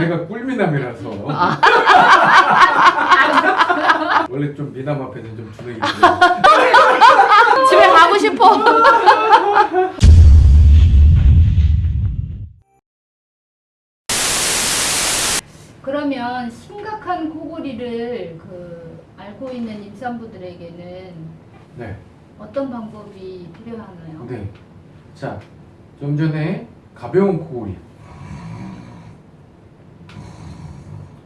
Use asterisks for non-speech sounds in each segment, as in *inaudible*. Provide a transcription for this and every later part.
제가 꿀미남이라서 아. *laughs* 원래 좀 미남 앞에는 좀 주눅이. *laughs* 집에 가고 싶어. *laughs* 그러면 심각한 코골이를 그 앓고 있는 임산부들에게는 네. 어떤 방법이 필요하나요? 네. 자, 좀 전에 가벼운 코골이.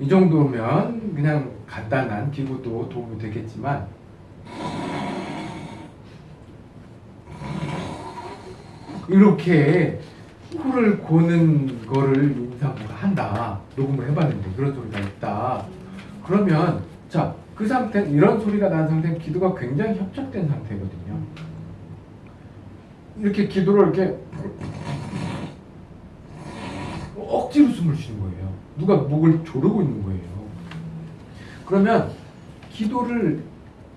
이 정도면 그냥 간단한 기구도 도움이 되겠지만 이렇게 코를 고는 거를 임산부가 한다. 녹음을 해봤는데 그런 소리가 있다. 그러면 자, 그 상태 이런 소리가 난 상태는 기도가 굉장히 협착된 상태거든요. 이렇게 기도를 이렇게 억지로 숨을 쉬는 거예요. 누가 목을 조르고 있는 거예요. 그러면 기도를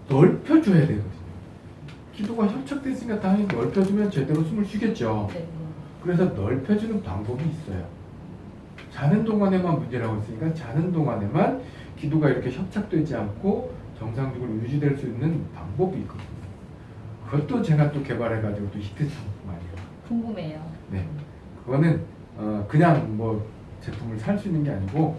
넓혀줘야 되거든요. 기도가 협착됐으니까 당연히 넓혀주면 제대로 숨을 쉬겠죠. 네. 그래서 넓혀주는 방법이 있어요. 자는 동안에만 문제라고 했으니까 자는 동안에만 기도가 이렇게 협착되지 않고 정상적으로 유지될 수 있는 방법이 있거든요. 그것도 제가 또 개발해가지고 또 히트 상품 아니에요. 궁금해요. 네. 그거는 어, 그냥 뭐 제품을 살 수 있는 게 아니고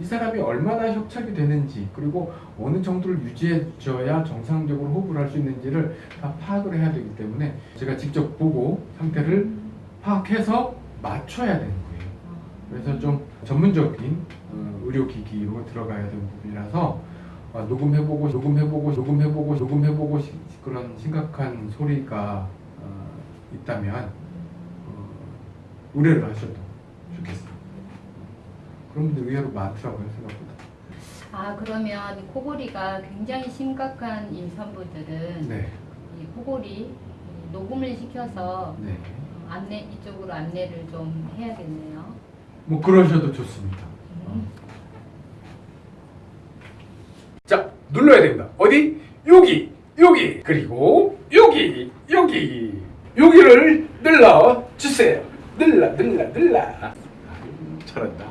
이 사람이 얼마나 협착이 되는지 그리고 어느 정도를 유지해 줘야 정상적으로 호흡을 할 수 있는지를 다 파악을 해야 되기 때문에 제가 직접 보고 상태를 파악해서 맞춰야 되는 거예요. 그래서 좀 전문적인 어, 의료기기로 들어가야 되는 부분이라서 어, 녹음해보고 녹음해보고 녹음해보고 녹음해보고 시- 그런 심각한 소리가 어, 있다면 어, 의뢰를 하셔도 좋겠습니다. 그런 분들 의외로 많더라고요 생각보다. 아 그러면 이 코골이가 굉장히 심각한 임산부들은 네, 이 코골이 이 녹음을 시켜서 네. 어, 안내 이쪽으로 안내를 좀 해야겠네요. 뭐 그러셔도 좋습니다. 음. 자 눌러야 됩니다. 어디? 여기, 여기, 그리고 여기, 여기, 여기를 눌러 주세요. 눌러, 눌러. 아유, 잘한다.